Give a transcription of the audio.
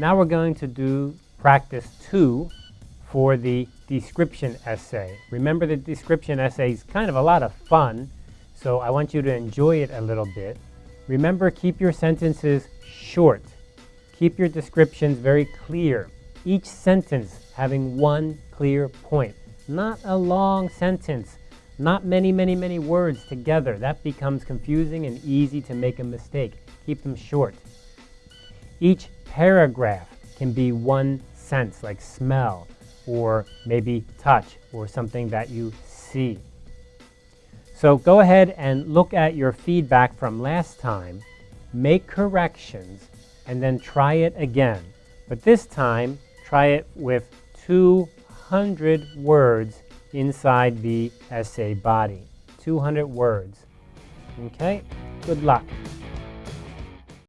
Now we're going to do practice two for the description essay. Remember the description essay is kind of a lot of fun, so I want you to enjoy it a little bit. Remember, keep your sentences short. Keep your descriptions very clear. Each sentence having one clear point. Not a long sentence, not many, many, many words together. That becomes confusing and easy to make a mistake. Keep them short. Each paragraph can be one sense, like smell, or maybe touch, or something that you see. So go ahead and look at your feedback from last time, make corrections, and then try it again. But this time, try it with 200 words inside the essay body. 200 words. Okay? Good luck.